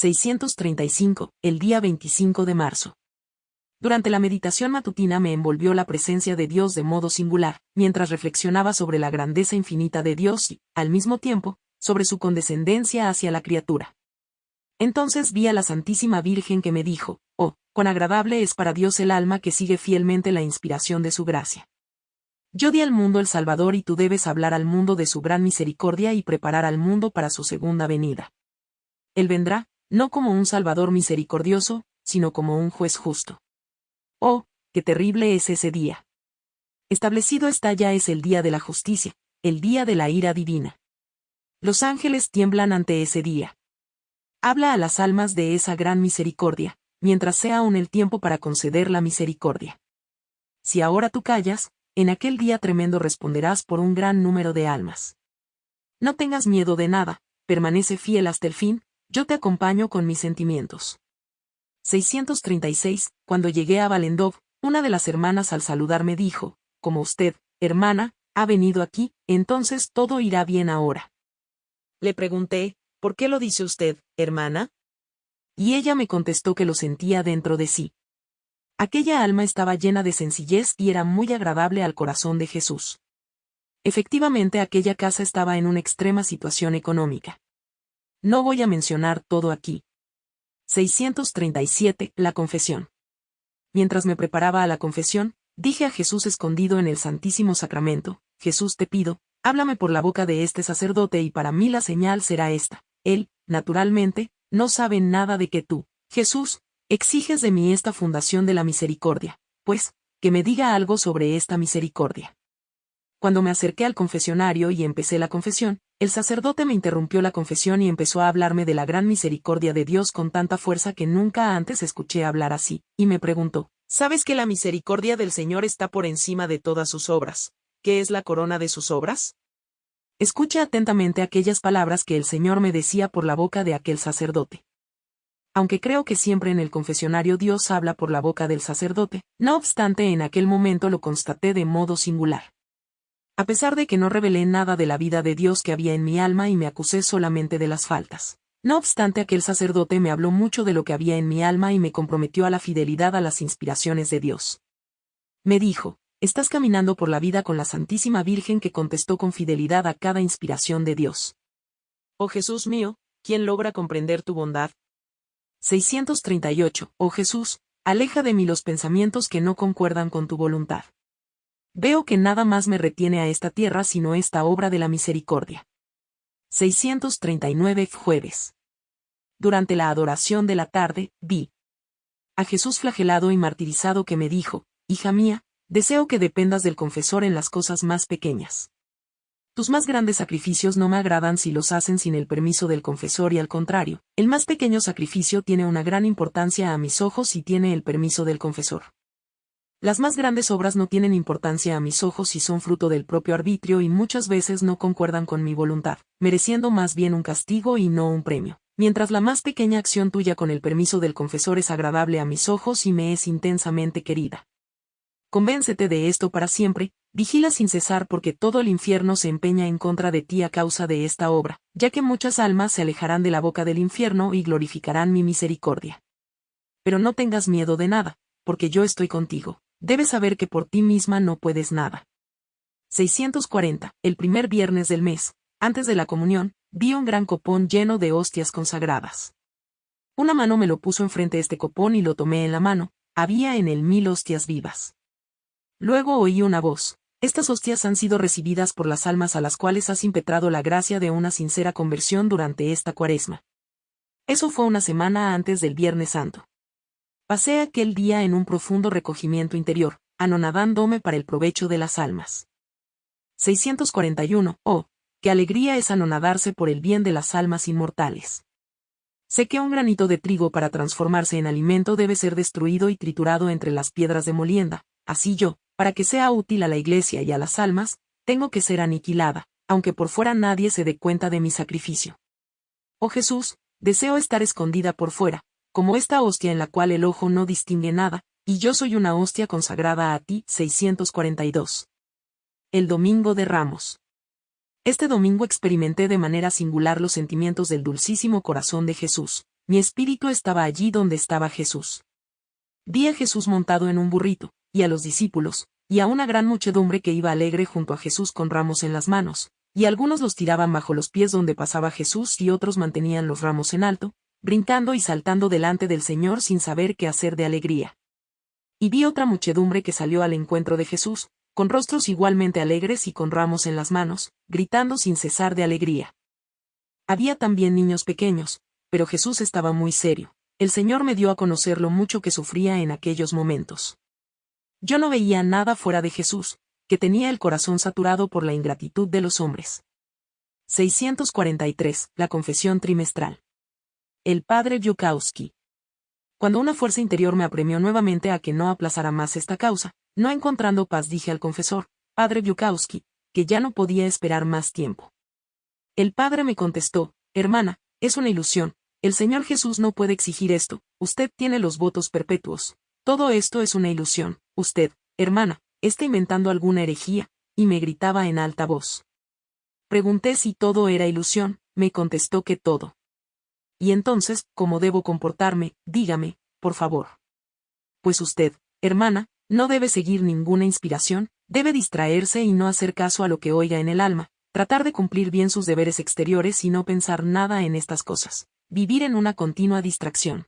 635, el día 25 de marzo. Durante la meditación matutina me envolvió la presencia de Dios de modo singular, mientras reflexionaba sobre la grandeza infinita de Dios y, al mismo tiempo, sobre su condescendencia hacia la criatura. Entonces vi a la Santísima Virgen que me dijo, oh, cuán agradable es para Dios el alma que sigue fielmente la inspiración de su gracia. Yo di al mundo el Salvador y tú debes hablar al mundo de su gran misericordia y preparar al mundo para su segunda venida. Él vendrá, no como un Salvador misericordioso, sino como un juez justo. Oh, qué terrible es ese día. Establecido está ya es el día de la justicia, el día de la ira divina. Los ángeles tiemblan ante ese día. Habla a las almas de esa gran misericordia, mientras sea aún el tiempo para conceder la misericordia. Si ahora tú callas, en aquel día tremendo responderás por un gran número de almas. No tengas miedo de nada, permanece fiel hasta el fin, yo te acompaño con mis sentimientos. 636, cuando llegué a Valendov, una de las hermanas al saludarme dijo, como usted, hermana, ha venido aquí, entonces todo irá bien ahora. Le pregunté, ¿por qué lo dice usted, hermana? Y ella me contestó que lo sentía dentro de sí. Aquella alma estaba llena de sencillez y era muy agradable al corazón de Jesús. Efectivamente aquella casa estaba en una extrema situación económica. No voy a mencionar todo aquí. 637. La confesión. Mientras me preparaba a la confesión, dije a Jesús escondido en el Santísimo Sacramento, Jesús te pido, háblame por la boca de este sacerdote y para mí la señal será esta. Él, naturalmente, no sabe nada de que tú, Jesús, exiges de mí esta fundación de la misericordia, pues, que me diga algo sobre esta misericordia. Cuando me acerqué al confesionario y empecé la confesión, el sacerdote me interrumpió la confesión y empezó a hablarme de la gran misericordia de Dios con tanta fuerza que nunca antes escuché hablar así, y me preguntó, ¿sabes que la misericordia del Señor está por encima de todas sus obras? ¿Qué es la corona de sus obras? Escucha atentamente aquellas palabras que el Señor me decía por la boca de aquel sacerdote. Aunque creo que siempre en el confesionario Dios habla por la boca del sacerdote, no obstante en aquel momento lo constaté de modo singular. A pesar de que no revelé nada de la vida de Dios que había en mi alma y me acusé solamente de las faltas. No obstante aquel sacerdote me habló mucho de lo que había en mi alma y me comprometió a la fidelidad a las inspiraciones de Dios. Me dijo, estás caminando por la vida con la Santísima Virgen que contestó con fidelidad a cada inspiración de Dios. Oh Jesús mío, ¿quién logra comprender tu bondad? 638. Oh Jesús, aleja de mí los pensamientos que no concuerdan con tu voluntad. Veo que nada más me retiene a esta tierra sino esta obra de la misericordia. 639 jueves. Durante la adoración de la tarde, vi a Jesús flagelado y martirizado que me dijo, Hija mía, deseo que dependas del confesor en las cosas más pequeñas. Tus más grandes sacrificios no me agradan si los hacen sin el permiso del confesor y al contrario, el más pequeño sacrificio tiene una gran importancia a mis ojos y tiene el permiso del confesor. Las más grandes obras no tienen importancia a mis ojos y son fruto del propio arbitrio y muchas veces no concuerdan con mi voluntad, mereciendo más bien un castigo y no un premio. Mientras la más pequeña acción tuya con el permiso del confesor es agradable a mis ojos y me es intensamente querida. Convéncete de esto para siempre, vigila sin cesar porque todo el infierno se empeña en contra de ti a causa de esta obra, ya que muchas almas se alejarán de la boca del infierno y glorificarán mi misericordia. Pero no tengas miedo de nada, porque yo estoy contigo debes saber que por ti misma no puedes nada. 640. El primer viernes del mes, antes de la comunión, vi un gran copón lleno de hostias consagradas. Una mano me lo puso enfrente este copón y lo tomé en la mano, había en él mil hostias vivas. Luego oí una voz. Estas hostias han sido recibidas por las almas a las cuales has impetrado la gracia de una sincera conversión durante esta cuaresma. Eso fue una semana antes del Viernes Santo. Pasé aquel día en un profundo recogimiento interior, anonadándome para el provecho de las almas. 641. Oh, qué alegría es anonadarse por el bien de las almas inmortales. Sé que un granito de trigo para transformarse en alimento debe ser destruido y triturado entre las piedras de molienda, así yo, para que sea útil a la iglesia y a las almas, tengo que ser aniquilada, aunque por fuera nadie se dé cuenta de mi sacrificio. Oh Jesús, deseo estar escondida por fuera, como esta hostia en la cual el ojo no distingue nada, y yo soy una hostia consagrada a ti. 642. El Domingo de Ramos. Este domingo experimenté de manera singular los sentimientos del dulcísimo corazón de Jesús. mi espíritu estaba allí donde estaba Jesús. Vi a Jesús montado en un burrito, y a los discípulos, y a una gran muchedumbre que iba alegre junto a Jesús con ramos en las manos, y algunos los tiraban bajo los pies donde pasaba Jesús y otros mantenían los ramos en alto, brincando y saltando delante del Señor sin saber qué hacer de alegría. Y vi otra muchedumbre que salió al encuentro de Jesús, con rostros igualmente alegres y con ramos en las manos, gritando sin cesar de alegría. Había también niños pequeños, pero Jesús estaba muy serio. El Señor me dio a conocer lo mucho que sufría en aquellos momentos. Yo no veía nada fuera de Jesús, que tenía el corazón saturado por la ingratitud de los hombres. 643. La confesión trimestral. El padre Yukowski. Cuando una fuerza interior me apremió nuevamente a que no aplazara más esta causa, no encontrando paz dije al confesor, padre Yukowski, que ya no podía esperar más tiempo. El padre me contestó, hermana, es una ilusión, el Señor Jesús no puede exigir esto, usted tiene los votos perpetuos. Todo esto es una ilusión, usted, hermana, está inventando alguna herejía, y me gritaba en alta voz. Pregunté si todo era ilusión, me contestó que todo. Y entonces, ¿cómo debo comportarme? Dígame, por favor. Pues usted, hermana, no debe seguir ninguna inspiración, debe distraerse y no hacer caso a lo que oiga en el alma, tratar de cumplir bien sus deberes exteriores y no pensar nada en estas cosas, vivir en una continua distracción.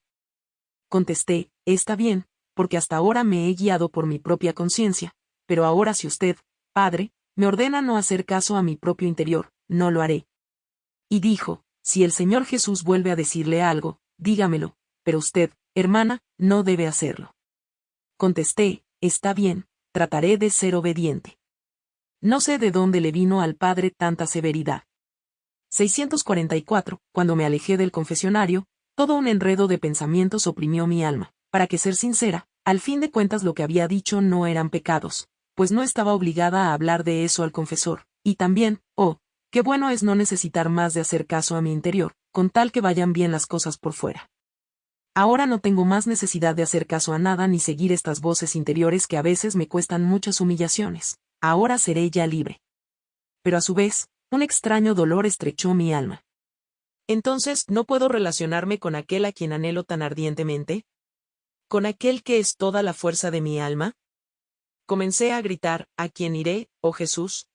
Contesté, está bien, porque hasta ahora me he guiado por mi propia conciencia, pero ahora si usted, padre, me ordena no hacer caso a mi propio interior, no lo haré. Y dijo, si el Señor Jesús vuelve a decirle algo, dígamelo, pero usted, hermana, no debe hacerlo. Contesté, está bien, trataré de ser obediente. No sé de dónde le vino al padre tanta severidad. 644. Cuando me alejé del confesionario, todo un enredo de pensamientos oprimió mi alma. Para que ser sincera, al fin de cuentas lo que había dicho no eran pecados, pues no estaba obligada a hablar de eso al confesor, y también, oh, qué bueno es no necesitar más de hacer caso a mi interior, con tal que vayan bien las cosas por fuera. Ahora no tengo más necesidad de hacer caso a nada ni seguir estas voces interiores que a veces me cuestan muchas humillaciones ahora seré ya libre. Pero a su vez, un extraño dolor estrechó mi alma. Entonces, ¿no puedo relacionarme con aquel a quien anhelo tan ardientemente? ¿Con aquel que es toda la fuerza de mi alma? Comencé a gritar, ¿a quién iré, oh Jesús?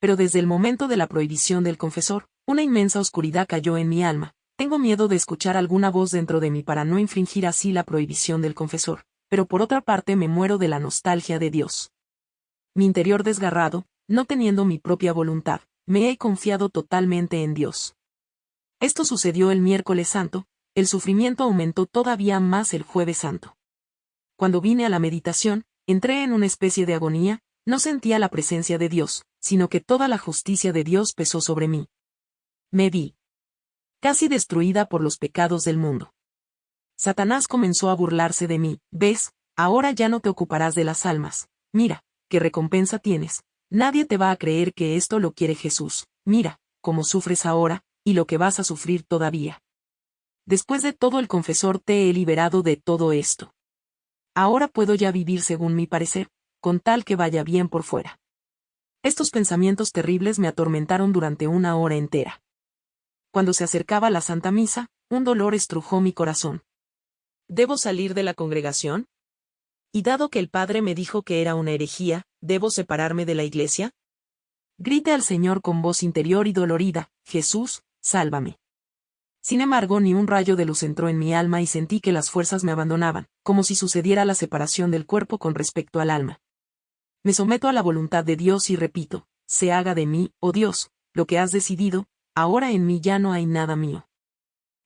Pero desde el momento de la prohibición del confesor, una inmensa oscuridad cayó en mi alma. Tengo miedo de escuchar alguna voz dentro de mí para no infringir así la prohibición del confesor, pero por otra parte me muero de la nostalgia de Dios mi interior desgarrado, no teniendo mi propia voluntad, me he confiado totalmente en Dios. Esto sucedió el miércoles santo, el sufrimiento aumentó todavía más el jueves santo. Cuando vine a la meditación, entré en una especie de agonía, no sentía la presencia de Dios, sino que toda la justicia de Dios pesó sobre mí. Me vi casi destruida por los pecados del mundo. Satanás comenzó a burlarse de mí, ves, ahora ya no te ocuparás de las almas, mira, ¿qué recompensa tienes? Nadie te va a creer que esto lo quiere Jesús. Mira, cómo sufres ahora, y lo que vas a sufrir todavía. Después de todo el confesor te he liberado de todo esto. Ahora puedo ya vivir según mi parecer, con tal que vaya bien por fuera. Estos pensamientos terribles me atormentaron durante una hora entera. Cuando se acercaba la Santa Misa, un dolor estrujó mi corazón. ¿Debo salir de la congregación? Y dado que el padre me dijo que era una herejía, ¿debo separarme de la iglesia? Grite al Señor con voz interior y dolorida, Jesús, sálvame. Sin embargo, ni un rayo de luz entró en mi alma y sentí que las fuerzas me abandonaban, como si sucediera la separación del cuerpo con respecto al alma. Me someto a la voluntad de Dios y repito, se haga de mí, oh Dios, lo que has decidido, ahora en mí ya no hay nada mío.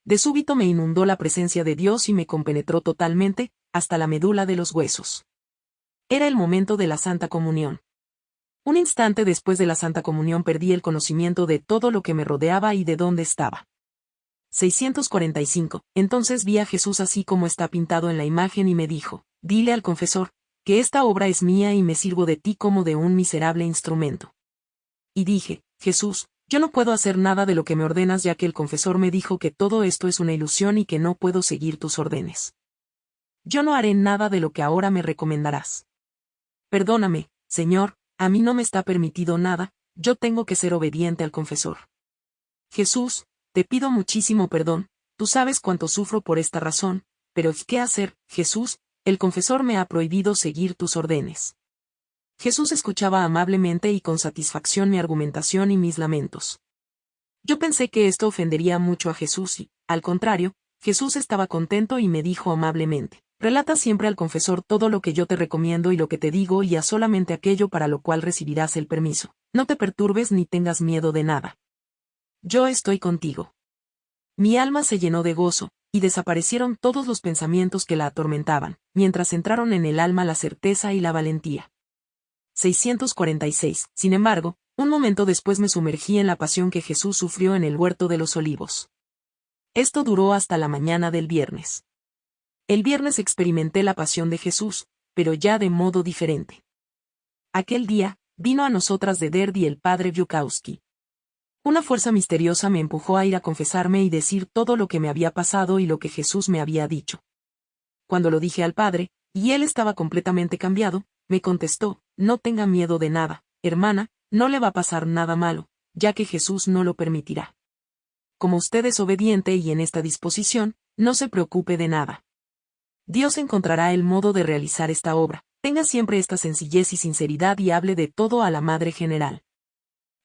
De súbito me inundó la presencia de Dios y me compenetró totalmente, hasta la medula de los huesos. Era el momento de la Santa Comunión. Un instante después de la Santa Comunión perdí el conocimiento de todo lo que me rodeaba y de dónde estaba. 645. Entonces vi a Jesús así como está pintado en la imagen y me dijo, dile al confesor, que esta obra es mía y me sirvo de ti como de un miserable instrumento. Y dije, Jesús, yo no puedo hacer nada de lo que me ordenas ya que el confesor me dijo que todo esto es una ilusión y que no puedo seguir tus órdenes yo no haré nada de lo que ahora me recomendarás. Perdóname, Señor, a mí no me está permitido nada, yo tengo que ser obediente al confesor. Jesús, te pido muchísimo perdón, tú sabes cuánto sufro por esta razón, pero ¿qué hacer, Jesús? El confesor me ha prohibido seguir tus órdenes. Jesús escuchaba amablemente y con satisfacción mi argumentación y mis lamentos. Yo pensé que esto ofendería mucho a Jesús y, al contrario, Jesús estaba contento y me dijo amablemente, relata siempre al confesor todo lo que yo te recomiendo y lo que te digo y a solamente aquello para lo cual recibirás el permiso. No te perturbes ni tengas miedo de nada. Yo estoy contigo. Mi alma se llenó de gozo, y desaparecieron todos los pensamientos que la atormentaban, mientras entraron en el alma la certeza y la valentía. 646. Sin embargo, un momento después me sumergí en la pasión que Jesús sufrió en el huerto de los olivos. Esto duró hasta la mañana del viernes. El viernes experimenté la pasión de Jesús, pero ya de modo diferente. Aquel día, vino a nosotras de Derdi el padre Yukowski. Una fuerza misteriosa me empujó a ir a confesarme y decir todo lo que me había pasado y lo que Jesús me había dicho. Cuando lo dije al padre, y él estaba completamente cambiado, me contestó, no tenga miedo de nada, hermana, no le va a pasar nada malo, ya que Jesús no lo permitirá. Como usted es obediente y en esta disposición, no se preocupe de nada. Dios encontrará el modo de realizar esta obra, tenga siempre esta sencillez y sinceridad y hable de todo a la Madre General.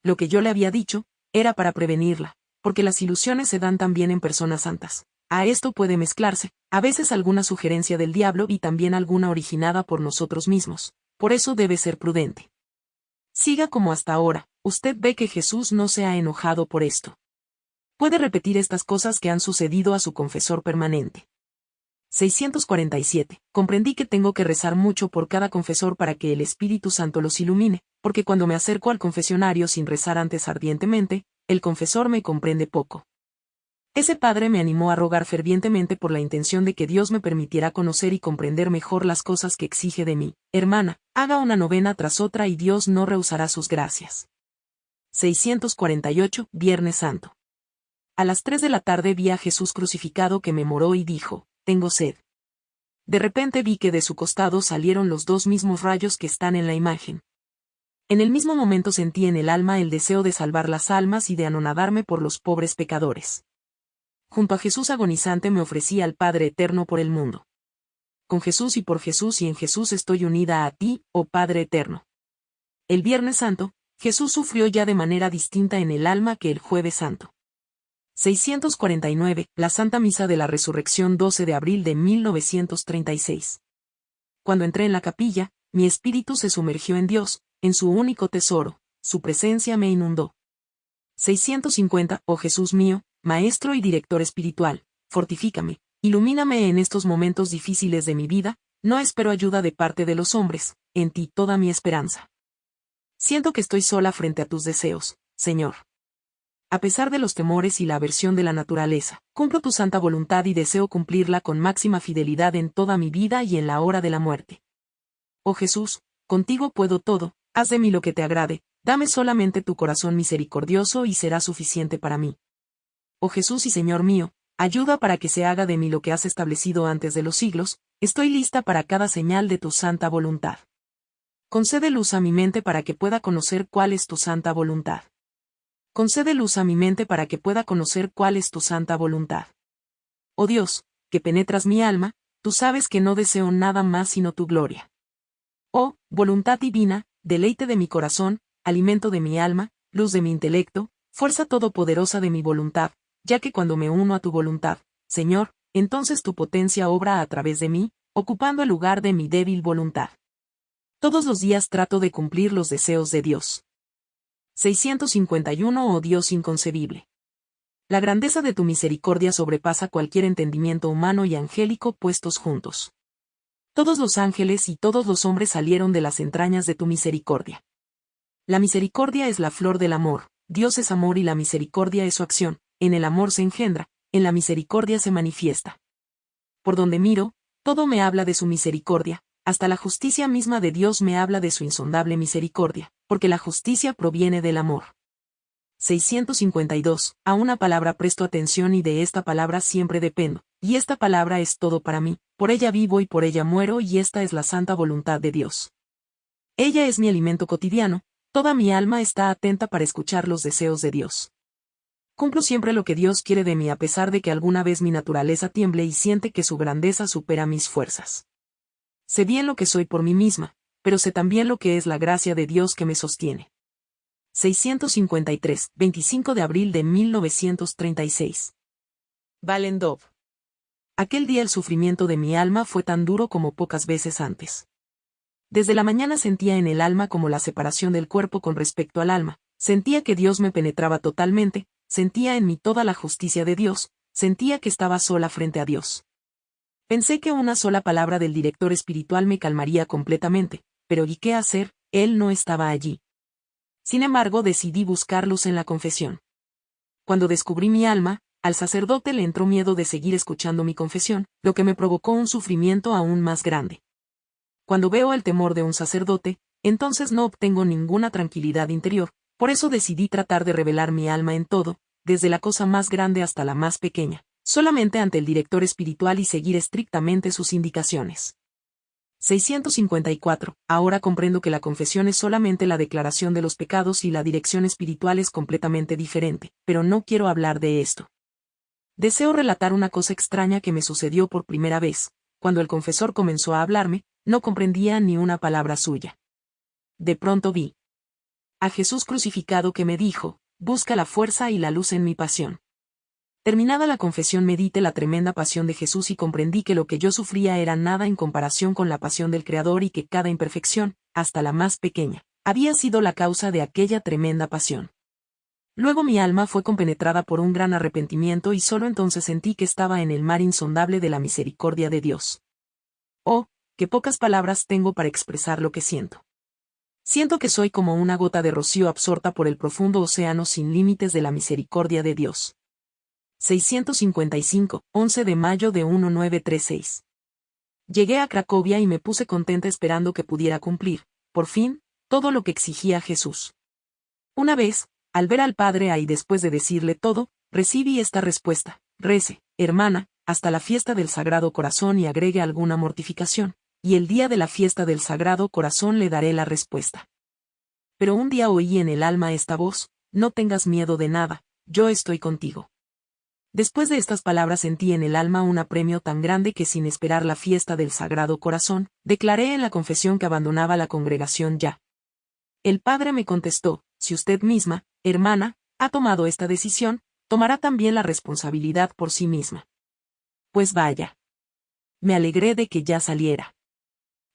Lo que yo le había dicho, era para prevenirla, porque las ilusiones se dan también en personas santas. A esto puede mezclarse, a veces alguna sugerencia del diablo y también alguna originada por nosotros mismos. Por eso debe ser prudente. Siga como hasta ahora, usted ve que Jesús no se ha enojado por esto. Puede repetir estas cosas que han sucedido a su confesor permanente. 647. Comprendí que tengo que rezar mucho por cada confesor para que el Espíritu Santo los ilumine, porque cuando me acerco al confesionario sin rezar antes ardientemente, el confesor me comprende poco. Ese padre me animó a rogar fervientemente por la intención de que Dios me permitiera conocer y comprender mejor las cosas que exige de mí. Hermana, haga una novena tras otra y Dios no rehusará sus gracias. 648, Viernes Santo. A las 3 de la tarde vi a Jesús crucificado que me moró y dijo, tengo sed. De repente vi que de su costado salieron los dos mismos rayos que están en la imagen. En el mismo momento sentí en el alma el deseo de salvar las almas y de anonadarme por los pobres pecadores junto a Jesús agonizante me ofrecí al Padre Eterno por el mundo. Con Jesús y por Jesús y en Jesús estoy unida a ti, oh Padre Eterno. El Viernes Santo, Jesús sufrió ya de manera distinta en el alma que el Jueves Santo. 649, la Santa Misa de la Resurrección 12 de abril de 1936. Cuando entré en la capilla, mi espíritu se sumergió en Dios, en su único tesoro, su presencia me inundó. 650, oh Jesús mío, Maestro y director espiritual, fortifícame, ilumíname en estos momentos difíciles de mi vida, no espero ayuda de parte de los hombres, en ti toda mi esperanza. Siento que estoy sola frente a tus deseos, Señor. A pesar de los temores y la aversión de la naturaleza, cumplo tu santa voluntad y deseo cumplirla con máxima fidelidad en toda mi vida y en la hora de la muerte. Oh Jesús, contigo puedo todo, haz de mí lo que te agrade, dame solamente tu corazón misericordioso y será suficiente para mí oh Jesús y Señor mío, ayuda para que se haga de mí lo que has establecido antes de los siglos, estoy lista para cada señal de tu santa voluntad. Concede luz a mi mente para que pueda conocer cuál es tu santa voluntad. Concede luz a mi mente para que pueda conocer cuál es tu santa voluntad. Oh Dios, que penetras mi alma, tú sabes que no deseo nada más sino tu gloria. Oh, voluntad divina, deleite de mi corazón, alimento de mi alma, luz de mi intelecto, fuerza todopoderosa de mi voluntad, ya que cuando me uno a tu voluntad, Señor, entonces tu potencia obra a través de mí, ocupando el lugar de mi débil voluntad. Todos los días trato de cumplir los deseos de Dios. 651 Oh Dios inconcebible. La grandeza de tu misericordia sobrepasa cualquier entendimiento humano y angélico puestos juntos. Todos los ángeles y todos los hombres salieron de las entrañas de tu misericordia. La misericordia es la flor del amor, Dios es amor y la misericordia es su acción, en el amor se engendra, en la misericordia se manifiesta. Por donde miro, todo me habla de su misericordia, hasta la justicia misma de Dios me habla de su insondable misericordia, porque la justicia proviene del amor. 652. A una palabra presto atención y de esta palabra siempre dependo, y esta palabra es todo para mí, por ella vivo y por ella muero y esta es la santa voluntad de Dios. Ella es mi alimento cotidiano, toda mi alma está atenta para escuchar los deseos de Dios. Cumplo siempre lo que Dios quiere de mí a pesar de que alguna vez mi naturaleza tiemble y siente que su grandeza supera mis fuerzas. Sé bien lo que soy por mí misma, pero sé también lo que es la gracia de Dios que me sostiene. 653, 25 de abril de 1936. Valendov. Aquel día el sufrimiento de mi alma fue tan duro como pocas veces antes. Desde la mañana sentía en el alma como la separación del cuerpo con respecto al alma, sentía que Dios me penetraba totalmente, sentía en mí toda la justicia de Dios, sentía que estaba sola frente a Dios. Pensé que una sola palabra del director espiritual me calmaría completamente, pero ¿y qué hacer? Él no estaba allí. Sin embargo, decidí buscar luz en la confesión. Cuando descubrí mi alma, al sacerdote le entró miedo de seguir escuchando mi confesión, lo que me provocó un sufrimiento aún más grande. Cuando veo el temor de un sacerdote, entonces no obtengo ninguna tranquilidad interior, por eso decidí tratar de revelar mi alma en todo, desde la cosa más grande hasta la más pequeña, solamente ante el director espiritual y seguir estrictamente sus indicaciones. 654. Ahora comprendo que la confesión es solamente la declaración de los pecados y la dirección espiritual es completamente diferente, pero no quiero hablar de esto. Deseo relatar una cosa extraña que me sucedió por primera vez. Cuando el confesor comenzó a hablarme, no comprendía ni una palabra suya. De pronto vi a Jesús crucificado que me dijo, busca la fuerza y la luz en mi pasión. Terminada la confesión medité la tremenda pasión de Jesús y comprendí que lo que yo sufría era nada en comparación con la pasión del Creador y que cada imperfección, hasta la más pequeña, había sido la causa de aquella tremenda pasión. Luego mi alma fue compenetrada por un gran arrepentimiento y solo entonces sentí que estaba en el mar insondable de la misericordia de Dios. Oh, qué pocas palabras tengo para expresar lo que siento. Siento que soy como una gota de rocío absorta por el profundo océano sin límites de la misericordia de Dios. 655, 11 de mayo de 1936. Llegué a Cracovia y me puse contenta esperando que pudiera cumplir, por fin, todo lo que exigía Jesús. Una vez, al ver al Padre ahí después de decirle todo, recibí esta respuesta, rece, hermana, hasta la fiesta del Sagrado Corazón y agregue alguna mortificación, y el día de la fiesta del Sagrado Corazón le daré la respuesta. Pero un día oí en el alma esta voz, no tengas miedo de nada, yo estoy contigo. Después de estas palabras sentí en el alma un apremio tan grande que sin esperar la fiesta del Sagrado Corazón, declaré en la confesión que abandonaba la congregación ya. El Padre me contestó, si usted misma, hermana, ha tomado esta decisión, tomará también la responsabilidad por sí misma. Pues vaya. Me alegré de que ya saliera.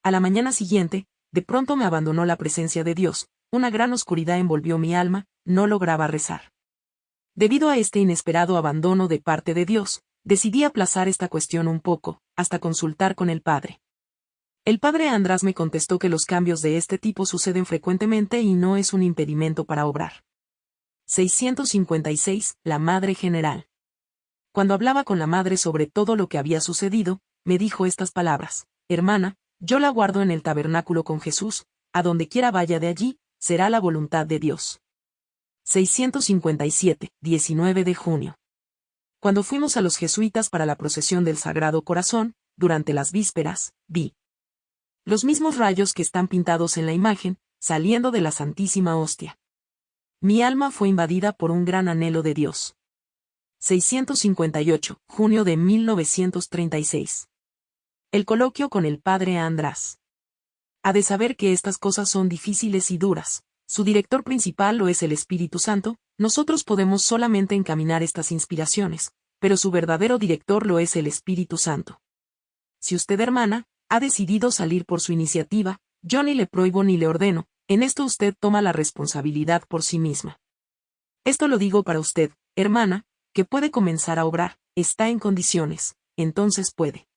A la mañana siguiente, de pronto me abandonó la presencia de Dios, una gran oscuridad envolvió mi alma, no lograba rezar. Debido a este inesperado abandono de parte de Dios, decidí aplazar esta cuestión un poco, hasta consultar con el Padre. El Padre András me contestó que los cambios de este tipo suceden frecuentemente y no es un impedimento para obrar. 656. La Madre General. Cuando hablaba con la Madre sobre todo lo que había sucedido, me dijo estas palabras, Hermana, yo la guardo en el tabernáculo con Jesús, a donde quiera vaya de allí, será la voluntad de Dios. 657, 19 de junio. Cuando fuimos a los jesuitas para la procesión del Sagrado Corazón, durante las vísperas, vi los mismos rayos que están pintados en la imagen, saliendo de la Santísima Hostia. Mi alma fue invadida por un gran anhelo de Dios. 658, junio de 1936. El coloquio con el padre András. Ha de saber que estas cosas son difíciles y duras, su director principal lo es el Espíritu Santo, nosotros podemos solamente encaminar estas inspiraciones, pero su verdadero director lo es el Espíritu Santo. Si usted, hermana, ha decidido salir por su iniciativa, yo ni le prohíbo ni le ordeno, en esto usted toma la responsabilidad por sí misma. Esto lo digo para usted, hermana, que puede comenzar a obrar, está en condiciones, entonces puede.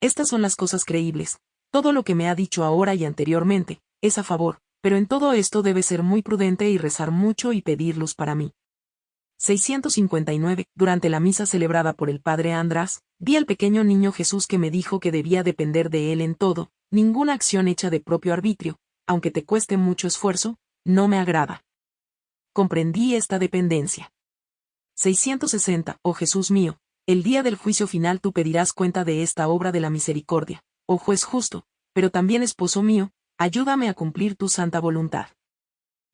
Estas son las cosas creíbles, todo lo que me ha dicho ahora y anteriormente, es a favor, pero en todo esto debe ser muy prudente y rezar mucho y pedir luz para mí. 659. Durante la misa celebrada por el padre András, vi al pequeño niño Jesús que me dijo que debía depender de él en todo, ninguna acción hecha de propio arbitrio, aunque te cueste mucho esfuerzo, no me agrada. Comprendí esta dependencia. 660. Oh Jesús mío, el día del juicio final tú pedirás cuenta de esta obra de la misericordia, oh juez justo, pero también esposo mío, ayúdame a cumplir tu santa voluntad.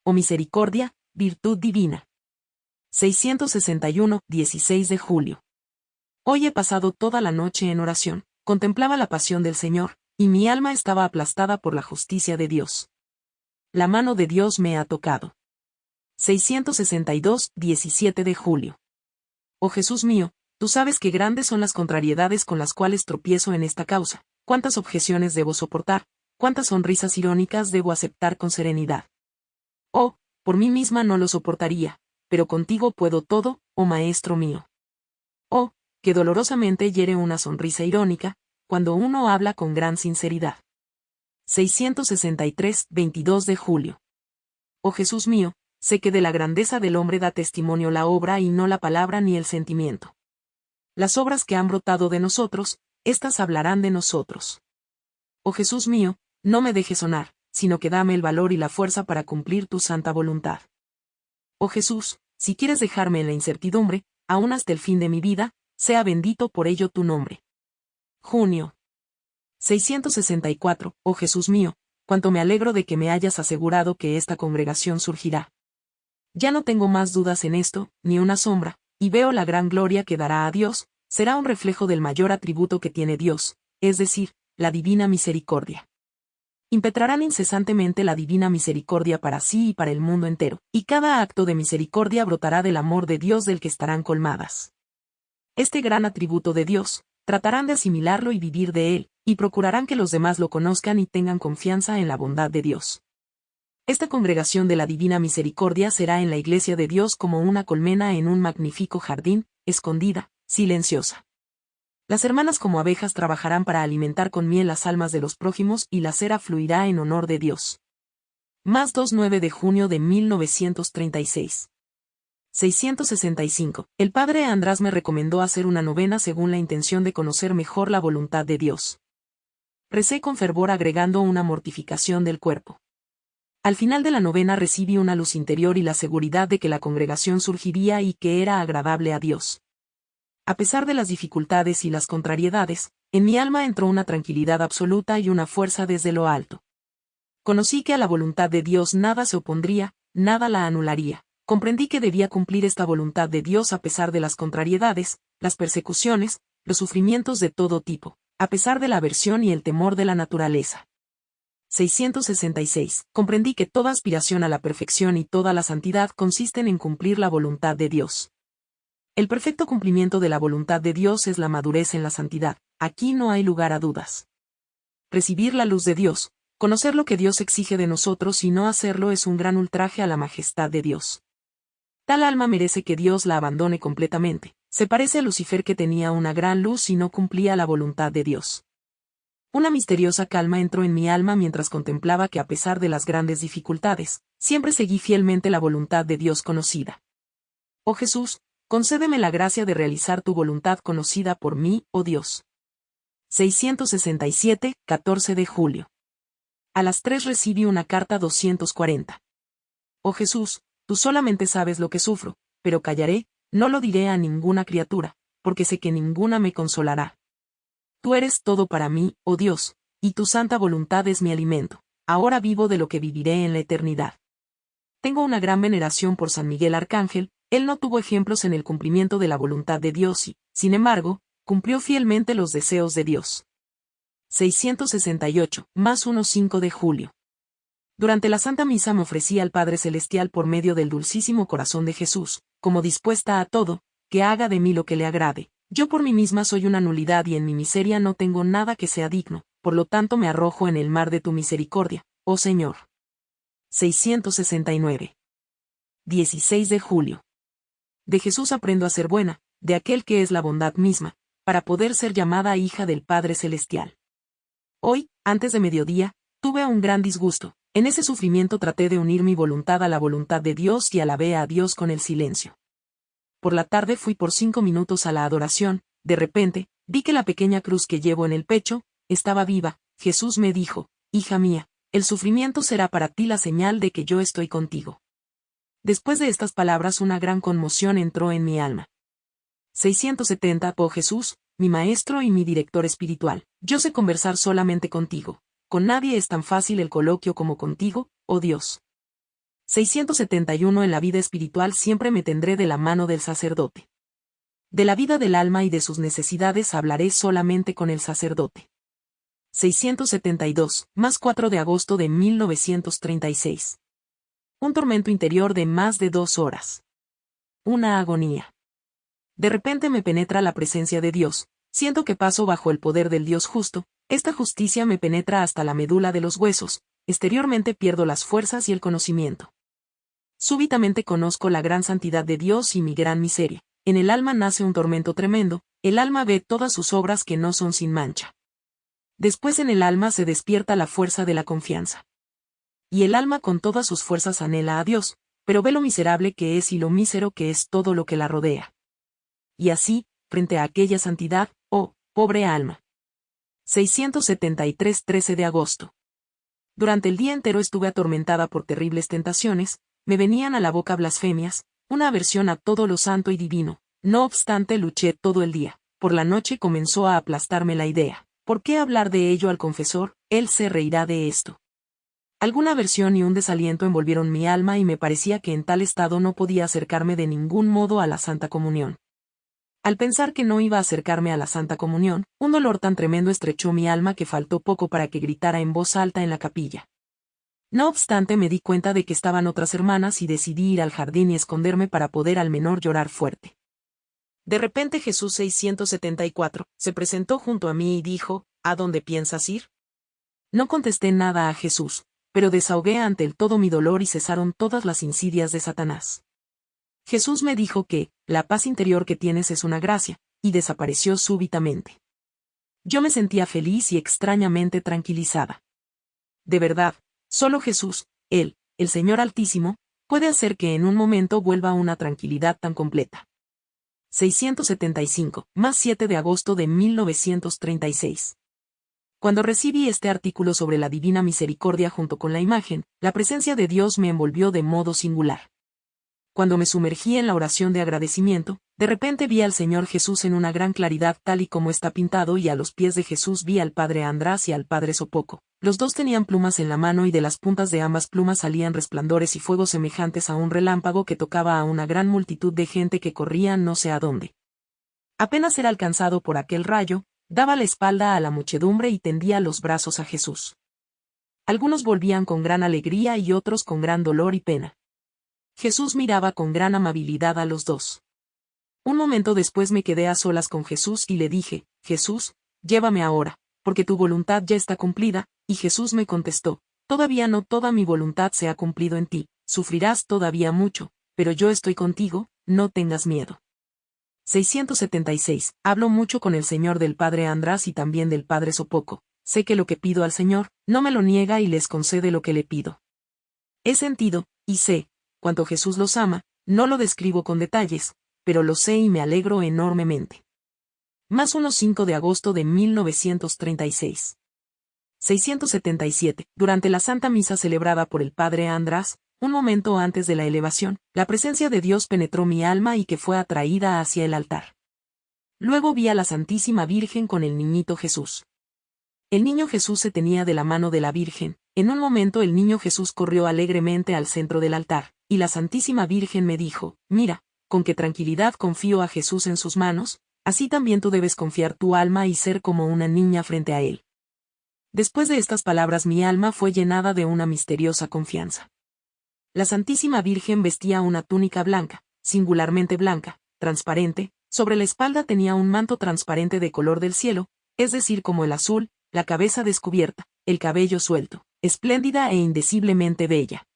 Oh misericordia, virtud divina. 661, 16 de julio. Hoy he pasado toda la noche en oración, contemplaba la pasión del Señor, y mi alma estaba aplastada por la justicia de Dios. La mano de Dios me ha tocado. 662, 17 de julio. Oh Jesús mío, tú sabes que grandes son las contrariedades con las cuales tropiezo en esta causa, cuántas objeciones debo soportar, cuántas sonrisas irónicas debo aceptar con serenidad. Oh, por mí misma no lo soportaría, pero contigo puedo todo, oh Maestro mío. Oh, que dolorosamente hiere una sonrisa irónica, cuando uno habla con gran sinceridad. 663, 22 de julio. Oh Jesús mío, sé que de la grandeza del hombre da testimonio la obra y no la palabra ni el sentimiento. Las obras que han brotado de nosotros, éstas hablarán de nosotros. Oh Jesús mío, no me dejes sonar, sino que dame el valor y la fuerza para cumplir tu santa voluntad. Oh Jesús, si quieres dejarme en la incertidumbre, aún hasta el fin de mi vida, sea bendito por ello tu nombre. Junio. 664, oh Jesús mío, cuánto me alegro de que me hayas asegurado que esta congregación surgirá. Ya no tengo más dudas en esto, ni una sombra, y veo la gran gloria que dará a Dios, será un reflejo del mayor atributo que tiene Dios, es decir, la divina misericordia impetrarán incesantemente la divina misericordia para sí y para el mundo entero, y cada acto de misericordia brotará del amor de Dios del que estarán colmadas. Este gran atributo de Dios, tratarán de asimilarlo y vivir de él, y procurarán que los demás lo conozcan y tengan confianza en la bondad de Dios. Esta congregación de la Divina Misericordia será en la Iglesia de Dios como una colmena en un magnífico jardín, escondida, silenciosa. Las hermanas como abejas trabajarán para alimentar con miel las almas de los prójimos y la cera fluirá en honor de Dios. Más 2-9 de junio de 1936. 665. El padre András me recomendó hacer una novena según la intención de conocer mejor la voluntad de Dios. Recé con fervor agregando una mortificación del cuerpo. Al final de la novena recibí una luz interior y la seguridad de que la congregación surgiría y que era agradable a Dios. A pesar de las dificultades y las contrariedades, en mi alma entró una tranquilidad absoluta y una fuerza desde lo alto. Conocí que a la voluntad de Dios nada se opondría, nada la anularía. Comprendí que debía cumplir esta voluntad de Dios a pesar de las contrariedades, las persecuciones, los sufrimientos de todo tipo, a pesar de la aversión y el temor de la naturaleza. 666. Comprendí que toda aspiración a la perfección y toda la santidad consisten en cumplir la voluntad de Dios. El perfecto cumplimiento de la voluntad de Dios es la madurez en la santidad, aquí no hay lugar a dudas. Recibir la luz de Dios, conocer lo que Dios exige de nosotros y no hacerlo es un gran ultraje a la majestad de Dios. Tal alma merece que Dios la abandone completamente, se parece a Lucifer que tenía una gran luz y no cumplía la voluntad de Dios. Una misteriosa calma entró en mi alma mientras contemplaba que a pesar de las grandes dificultades, siempre seguí fielmente la voluntad de Dios conocida. Oh Jesús, concédeme la gracia de realizar tu voluntad conocida por mí, oh Dios. 667, 14 de julio. A las 3 recibí una carta 240. Oh Jesús, tú solamente sabes lo que sufro, pero callaré, no lo diré a ninguna criatura, porque sé que ninguna me consolará. Tú eres todo para mí, oh Dios, y tu santa voluntad es mi alimento. Ahora vivo de lo que viviré en la eternidad. Tengo una gran veneración por San Miguel Arcángel, él no tuvo ejemplos en el cumplimiento de la voluntad de Dios y, sin embargo, cumplió fielmente los deseos de Dios. 668, más 1-5 de julio. Durante la Santa Misa me ofrecí al Padre Celestial por medio del dulcísimo corazón de Jesús, como dispuesta a todo, que haga de mí lo que le agrade. Yo por mí misma soy una nulidad y en mi miseria no tengo nada que sea digno, por lo tanto me arrojo en el mar de tu misericordia, oh Señor. 669. 16 de julio. De Jesús aprendo a ser buena, de aquel que es la bondad misma, para poder ser llamada hija del Padre Celestial. Hoy, antes de mediodía, tuve un gran disgusto. En ese sufrimiento traté de unir mi voluntad a la voluntad de Dios y alabé a Dios con el silencio. Por la tarde fui por cinco minutos a la adoración, de repente, vi que la pequeña cruz que llevo en el pecho, estaba viva, Jesús me dijo, hija mía, el sufrimiento será para ti la señal de que yo estoy contigo. Después de estas palabras una gran conmoción entró en mi alma. 670 Oh Jesús, mi maestro y mi director espiritual, yo sé conversar solamente contigo. Con nadie es tan fácil el coloquio como contigo, oh Dios. 671 En la vida espiritual siempre me tendré de la mano del sacerdote. De la vida del alma y de sus necesidades hablaré solamente con el sacerdote. 672, más 4 de agosto de 1936. Un tormento interior de más de dos horas. Una agonía. De repente me penetra la presencia de Dios, siento que paso bajo el poder del Dios justo, esta justicia me penetra hasta la médula de los huesos, exteriormente pierdo las fuerzas y el conocimiento. Súbitamente conozco la gran santidad de Dios y mi gran miseria. En el alma nace un tormento tremendo, el alma ve todas sus obras que no son sin mancha. Después en el alma se despierta la fuerza de la confianza. Y el alma con todas sus fuerzas anhela a Dios, pero ve lo miserable que es y lo mísero que es todo lo que la rodea. Y así, frente a aquella santidad, oh, pobre alma. 673 13 de agosto. Durante el día entero estuve atormentada por terribles tentaciones, me venían a la boca blasfemias, una aversión a todo lo santo y divino, no obstante luché todo el día, por la noche comenzó a aplastarme la idea, ¿por qué hablar de ello al confesor? Él se reirá de esto. Alguna aversión y un desaliento envolvieron mi alma y me parecía que en tal estado no podía acercarme de ningún modo a la Santa Comunión. Al pensar que no iba a acercarme a la Santa Comunión, un dolor tan tremendo estrechó mi alma que faltó poco para que gritara en voz alta en la capilla. No obstante me di cuenta de que estaban otras hermanas y decidí ir al jardín y esconderme para poder al menor llorar fuerte. De repente Jesús 674 se presentó junto a mí y dijo, ¿A dónde piensas ir? No contesté nada a Jesús, pero desahogué ante él todo mi dolor y cesaron todas las insidias de Satanás. Jesús me dijo que, la paz interior que tienes es una gracia, y desapareció súbitamente. Yo me sentía feliz y extrañamente tranquilizada. De verdad, solo Jesús, Él, el Señor Altísimo, puede hacer que en un momento vuelva una tranquilidad tan completa. 675, más 7 de agosto de 1936. Cuando recibí este artículo sobre la divina misericordia junto con la imagen, la presencia de Dios me envolvió de modo singular. Cuando me sumergí en la oración de agradecimiento, de repente vi al Señor Jesús en una gran claridad tal y como está pintado y a los pies de Jesús vi al Padre András y al Padre Sopoco. Los dos tenían plumas en la mano y de las puntas de ambas plumas salían resplandores y fuegos semejantes a un relámpago que tocaba a una gran multitud de gente que corría no sé a dónde. Apenas era alcanzado por aquel rayo, daba la espalda a la muchedumbre y tendía los brazos a Jesús. Algunos volvían con gran alegría y otros con gran dolor y pena. Jesús miraba con gran amabilidad a los dos. Un momento después me quedé a solas con Jesús y le dije, Jesús, llévame ahora, porque tu voluntad ya está cumplida, y Jesús me contestó, Todavía no toda mi voluntad se ha cumplido en ti, sufrirás todavía mucho, pero yo estoy contigo, no tengas miedo. 676. Hablo mucho con el Señor del Padre András y también del Padre Sopoco. Sé que lo que pido al Señor, no me lo niega y les concede lo que le pido. He sentido, y sé, cuanto Jesús los ama, no lo describo con detalles, pero lo sé y me alegro enormemente. Más 1-5 de agosto de 1936. 677. Durante la Santa Misa celebrada por el Padre András, un momento antes de la elevación, la presencia de Dios penetró mi alma y que fue atraída hacia el altar. Luego vi a la Santísima Virgen con el niñito Jesús. El niño Jesús se tenía de la mano de la Virgen, en un momento el niño Jesús corrió alegremente al centro del altar, y la Santísima Virgen me dijo, mira, con qué tranquilidad confío a Jesús en sus manos, así también tú debes confiar tu alma y ser como una niña frente a él. Después de estas palabras mi alma fue llenada de una misteriosa confianza. La Santísima Virgen vestía una túnica blanca, singularmente blanca, transparente, sobre la espalda tenía un manto transparente de color del cielo, es decir, como el azul, la cabeza descubierta, el cabello suelto, espléndida e indeciblemente bella.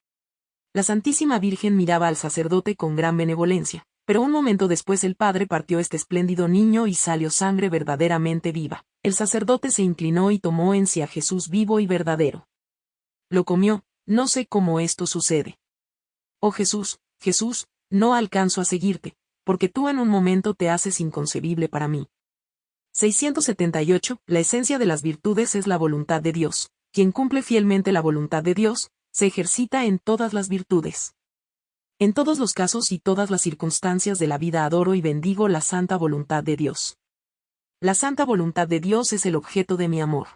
La Santísima Virgen miraba al sacerdote con gran benevolencia, pero un momento después el padre partió este espléndido niño y salió sangre verdaderamente viva. El sacerdote se inclinó y tomó en sí a Jesús vivo y verdadero. Lo comió, no sé cómo esto sucede. Oh Jesús, Jesús, no alcanzo a seguirte, porque tú en un momento te haces inconcebible para mí. 678. La esencia de las virtudes es la voluntad de Dios. Quien cumple fielmente la voluntad de Dios, se ejercita en todas las virtudes. En todos los casos y todas las circunstancias de la vida adoro y bendigo la santa voluntad de Dios. La santa voluntad de Dios es el objeto de mi amor.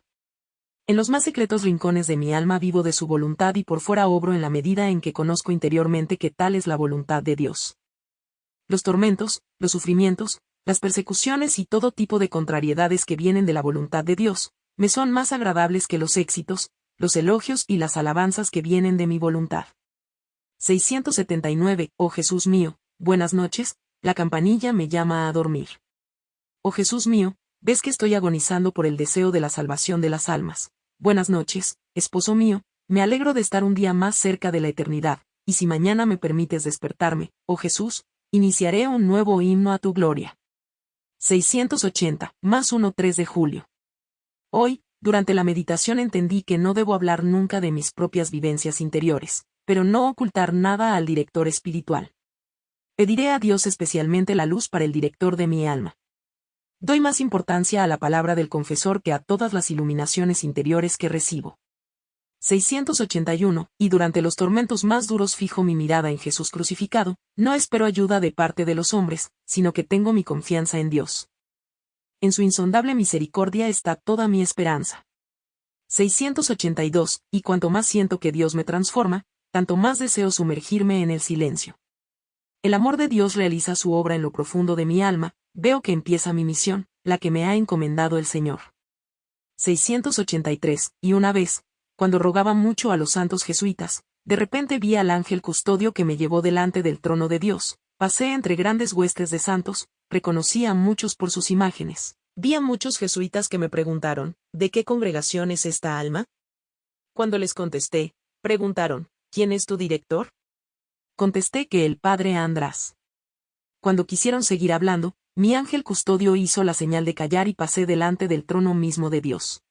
En los más secretos rincones de mi alma vivo de su voluntad y por fuera obro en la medida en que conozco interiormente que tal es la voluntad de Dios. Los tormentos, los sufrimientos, las persecuciones y todo tipo de contrariedades que vienen de la voluntad de Dios, me son más agradables que los éxitos, los elogios y las alabanzas que vienen de mi voluntad. 679. Oh Jesús mío, buenas noches, la campanilla me llama a dormir. Oh Jesús mío, ves que estoy agonizando por el deseo de la salvación de las almas. Buenas noches, esposo mío, me alegro de estar un día más cerca de la eternidad, y si mañana me permites despertarme, oh Jesús, iniciaré un nuevo himno a tu gloria. 680, más 1 3 de julio. Hoy, durante la meditación entendí que no debo hablar nunca de mis propias vivencias interiores, pero no ocultar nada al director espiritual. Pediré a Dios especialmente la luz para el director de mi alma. Doy más importancia a la palabra del confesor que a todas las iluminaciones interiores que recibo. 681, y durante los tormentos más duros fijo mi mirada en Jesús crucificado, no espero ayuda de parte de los hombres, sino que tengo mi confianza en Dios. En su insondable misericordia está toda mi esperanza. 682, y cuanto más siento que Dios me transforma, tanto más deseo sumergirme en el silencio. El amor de Dios realiza su obra en lo profundo de mi alma, veo que empieza mi misión, la que me ha encomendado el Señor. 683, y una vez, cuando rogaba mucho a los santos jesuitas, de repente vi al ángel custodio que me llevó delante del trono de Dios, pasé entre grandes huestes de santos, reconocí a muchos por sus imágenes. Vi a muchos jesuitas que me preguntaron, ¿de qué congregación es esta alma? Cuando les contesté, preguntaron, ¿quién es tu director? Contesté que el padre András. Cuando quisieron seguir hablando, mi ángel custodio hizo la señal de callar y pasé delante del trono mismo de Dios.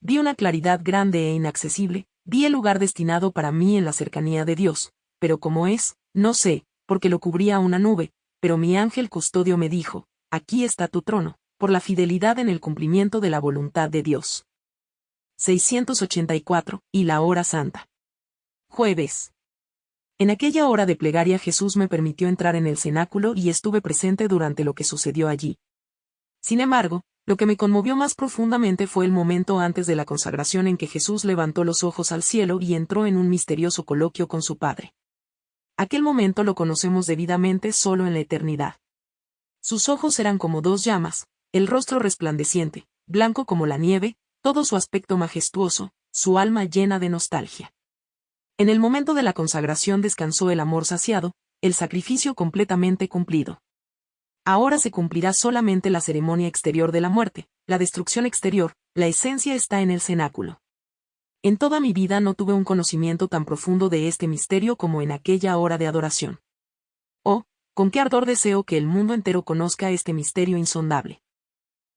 Vi una claridad grande e inaccesible, vi el lugar destinado para mí en la cercanía de Dios, pero como es, no sé, porque lo cubría una nube, pero mi ángel custodio me dijo, aquí está tu trono, por la fidelidad en el cumplimiento de la voluntad de Dios. 684, y la hora santa. Jueves. En aquella hora de plegaria Jesús me permitió entrar en el cenáculo y estuve presente durante lo que sucedió allí. Sin embargo, lo que me conmovió más profundamente fue el momento antes de la consagración en que Jesús levantó los ojos al cielo y entró en un misterioso coloquio con su Padre. Aquel momento lo conocemos debidamente solo en la eternidad. Sus ojos eran como dos llamas, el rostro resplandeciente, blanco como la nieve, todo su aspecto majestuoso, su alma llena de nostalgia. En el momento de la consagración descansó el amor saciado, el sacrificio completamente cumplido. Ahora se cumplirá solamente la ceremonia exterior de la muerte, la destrucción exterior, la esencia está en el cenáculo. En toda mi vida no tuve un conocimiento tan profundo de este misterio como en aquella hora de adoración. Oh, con qué ardor deseo que el mundo entero conozca este misterio insondable.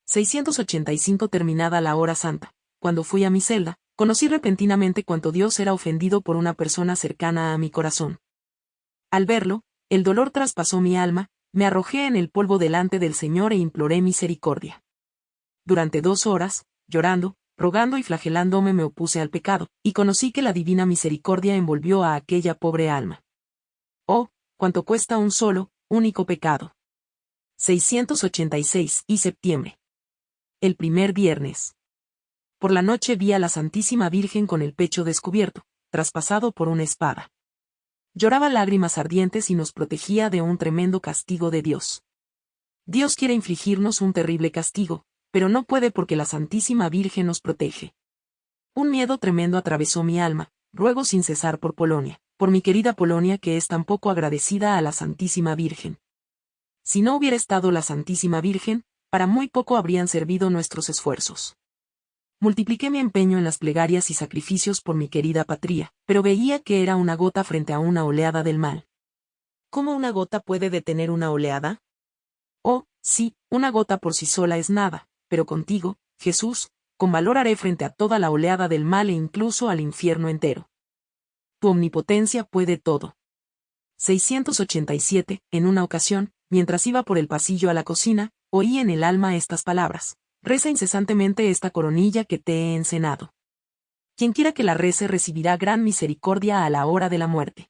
685 Terminada la hora santa, cuando fui a mi celda, conocí repentinamente cuánto Dios era ofendido por una persona cercana a mi corazón. Al verlo, el dolor traspasó mi alma, me arrojé en el polvo delante del Señor e imploré misericordia. Durante dos horas, llorando, rogando y flagelándome me opuse al pecado, y conocí que la divina misericordia envolvió a aquella pobre alma. Oh, cuánto cuesta un solo, único pecado. 686 y septiembre. El primer viernes. Por la noche vi a la Santísima Virgen con el pecho descubierto, traspasado por una espada. Lloraba lágrimas ardientes y nos protegía de un tremendo castigo de Dios. Dios quiere infligirnos un terrible castigo, pero no puede porque la Santísima Virgen nos protege. Un miedo tremendo atravesó mi alma, ruego sin cesar por Polonia, por mi querida Polonia que es tan poco agradecida a la Santísima Virgen. Si no hubiera estado la Santísima Virgen, para muy poco habrían servido nuestros esfuerzos. Multipliqué mi empeño en las plegarias y sacrificios por mi querida patria, pero veía que era una gota frente a una oleada del mal. ¿Cómo una gota puede detener una oleada? Oh, sí, una gota por sí sola es nada, pero contigo, Jesús, con valor haré frente a toda la oleada del mal e incluso al infierno entero. Tu omnipotencia puede todo. 687, en una ocasión, mientras iba por el pasillo a la cocina, oí en el alma estas palabras. Reza incesantemente esta coronilla que te he encenado. Quien quiera que la rece recibirá gran misericordia a la hora de la muerte.